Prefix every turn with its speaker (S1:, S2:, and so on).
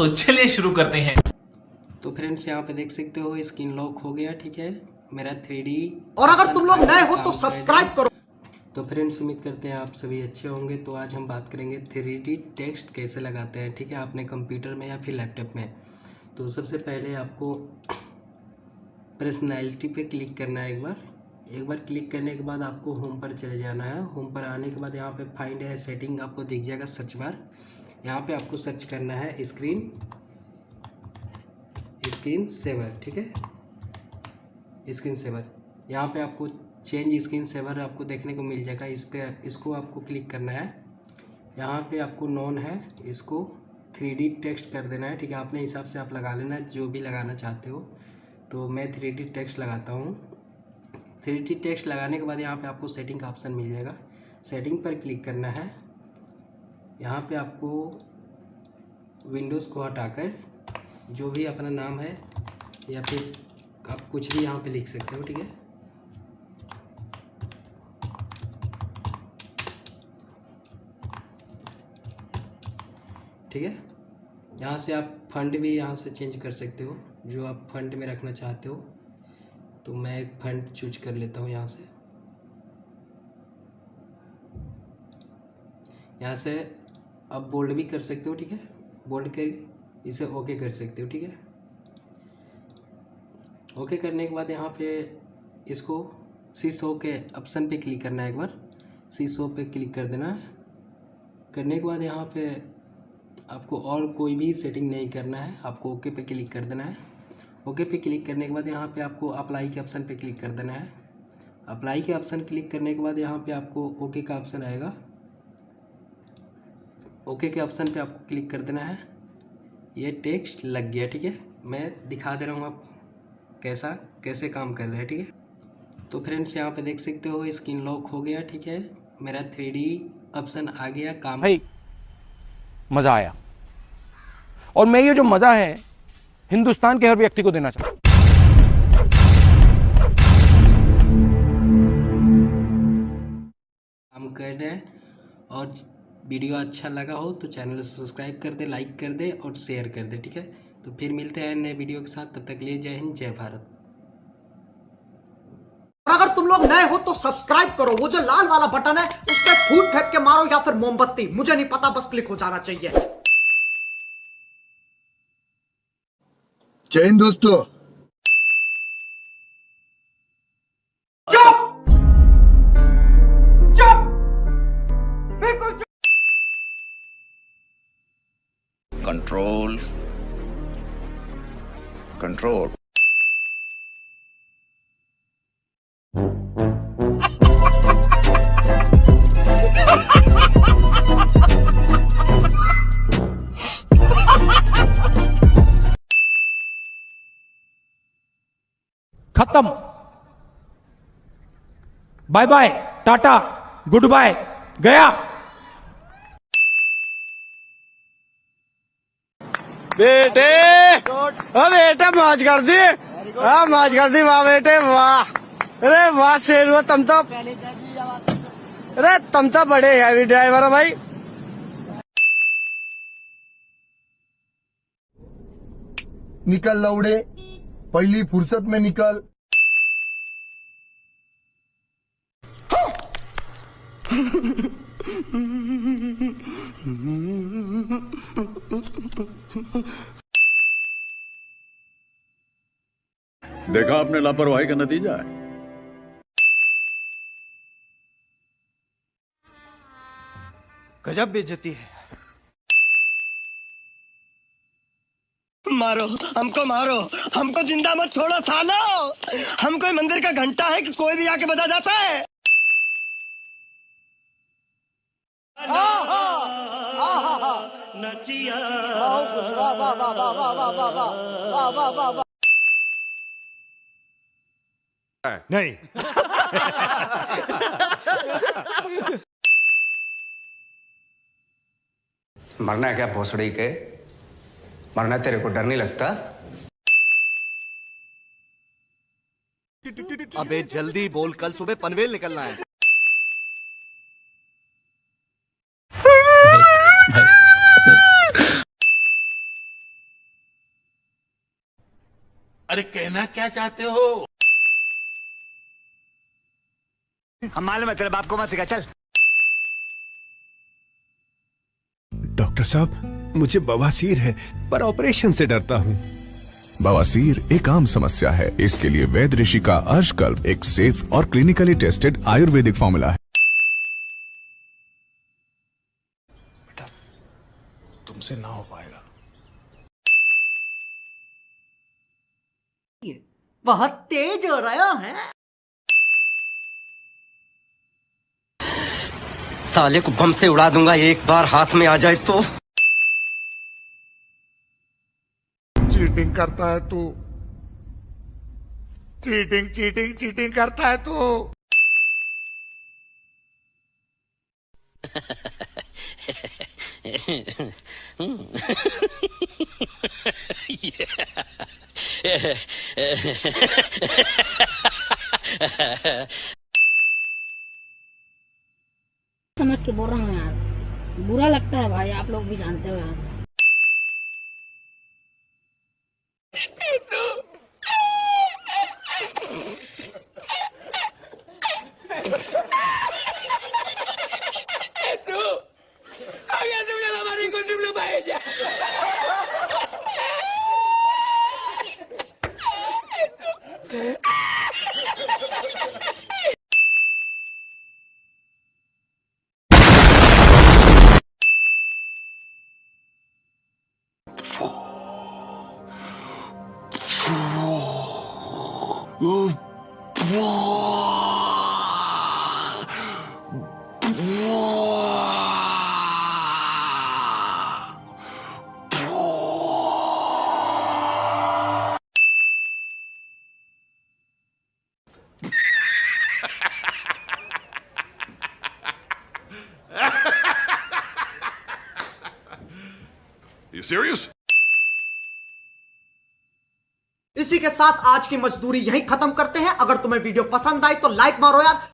S1: तो चलिए शुरू करते हैं।
S2: तो फ्रेंड्स यहाँ पे देख सकते हो स्क्रीन लॉक हो गया ठीक है? मेरा थ्री
S3: और अगर तुम लोग नए हो तो सब्सक्राइब करो।
S2: तो फ्रेंड्स उम्मीद करते हैं आप सभी अच्छे होंगे। तो आज हम बात करेंगे थ्री डी टेक्स्ट कैसे लगाते हैं ठीक है? आपने कंप्यूटर में या फिर लैपटॉप में। तो सबसे पहले आपको पर्सनैलिटी पे क्लिक करना है एक बार। एक बार क्लिक करने के बाद आपको होम पर चले जाना है। होम पर आने के बाद यहाँ पे फाइंड है सेटिंग आपको दिख जाएगा सर्च बार यहाँ पे आपको सर्च करना है स्क्रीन स्क्रीन सेवर ठीक है? स्क्रीन सेवर यहाँ पे आपको चेंज स्क्रीन सेवर आपको देखने को मिल जाएगा। इस पे, इसको आपको क्लिक करना है। यहाँ पे आपको नॉन है, इसको थ्री डी टेक्स्ट कर देना है, ठीक है? अपने हिसाब से आप लगा लेना, जो भी लगाना चाहते हो। तो मैं थ्री डी टेक्स्ट लगाता हूँ। थ्री डी टेक्स्ट लगाने के बाद यहाँ पे आपको सेटिंग का ऑप्शन मिल जाएगा। सेटिंग पर क्लिक करना है। यहाँ पे आपको विंडोज़ को हटाकर जो भी अपना नाम है या फिर आप कुछ भी यहाँ पे लिख सकते हो, ठीक है? ठीक है? यहाँ से आप फंड भी यहाँ से चेंज कर सकते हो, जो आप फंड में रखना चाहते हो। तो मैं एक फंड चूज़ कर लेता हूँ यहाँ से। यहाँ से आप बोल्ड भी कर सकते हो, ठीक है? बोल्ड कर, इसे ओके कर सकते हो, ठीक है? ओके करने के बाद यहाँ पे इसको सी शो के ऑप्शन पे क्लिक करना है एक बार। सी शो पे क्लिक कर देना। है करने के बाद यहाँ पे आपको और कोई भी सेटिंग नहीं करना है। आपको ओके पे क्लिक कर देना है। ओके पे क्लिक करने के बाद यहाँ पे आपको अप्लाई के ऑप्शन पे क्लिक कर देना है। अप्लाई के ऑप्शन क्लिक करने के बाद यहाँ पे आपको ओके का ऑप्शन आएगा। ओके के ऑप्शन पे आपको क्लिक कर देना है। ये टेक्स्ट लग गया ठीक है? मैं दिखा दे रहा हूँ आपको कैसा कैसे काम कर रहा है ठीक है? तो फ्रेंड्स यहाँ पे देख सकते हो स्क्रीन लॉक हो गया ठीक है? मेरा थ्री ऑप्शन आ गया काम
S4: भाई मज़ा आया। और मैं ये जो मज़ा है हिंदुस्तान के हर व्यक्ति को देना चाहता हूँ।
S2: काम कर रहे हैं और वीडियो अच्छा लगा हो तो चैनल सब्सक्राइब कर दे लाइक कर दे और शेयर कर दे ठीक है? तो फिर मिलते हैं नए वीडियो के साथ तब तक लिए जय हिंद जय भारत।
S3: और अगर तुम लोग नए हो तो सब्सक्राइब करो। वो जो लाल वाला बटन है उस पर फूट फेंक के मारो या फिर मोमबत्ती। मुझे नहीं पता बस क्लिक हो जाना चाहिए।
S5: जय हिंद दोस्तों। कंट्रोल कंट्रोल
S4: खत्म। Bye bye tata good bye गया।
S6: बेटे। ओ बेटे मौज कर दी हाँ मौज कर दी वाह बेटे वाह। अरे वाह शेर हुआ तुम तो अरे तुम तो बड़े हैवी ड्राइवर हो भाई।
S5: निकल लौड़े पहली फुर्सत में निकल।
S7: देखा आपने लापरवाही का नतीजा है।
S4: गजब बेइज्जती है।
S6: मारो हमको मारो हमको ज़िंदा मत छोड़ो सालो। हम कोई मंदिर का घंटा है कि कोई भी आके बजा जाता है।
S4: नहीं।
S8: मरना है क्या भोसड़ी के? मरना तेरे को डर नहीं लगता?
S9: अबे जल्दी बोल कल सुबह पनवेल निकलना है। अरे कहना क्या चाहते हो?
S6: हम मालूम है तेरे बाप को मत सिखा चल।
S1: डॉक्टर साहब मुझे बवासीर है पर ऑपरेशन से डरता हूँ।
S10: बवासीर एक आम समस्या है। इसके लिए वैद ऋषि का अर्शकल्प एक सेफ़ और क्लिनिकली टेस्टेड आयुर्वेदिक फॉर्मूला है।
S9: बेटा तुमसे ना हो पाएगा
S3: बहुत तेज हो रहा है।
S6: साले को बम से उड़ा दूँगा एक बार हाथ में आ जाए तो।
S5: चीटिंग करता है तू। चीटिंग चीटिंग चीटिंग करता है तू।
S11: समझ के बोल रहा हूँ यार। बुरा लगता है भाई, आप लोग भी जानते हो यार।
S7: You serious?
S3: इसी के साथ आज की मजदूरी यहीं खत्म करते हैं अगर तुम्हें वीडियो पसंद आई तो लाइक मारो यार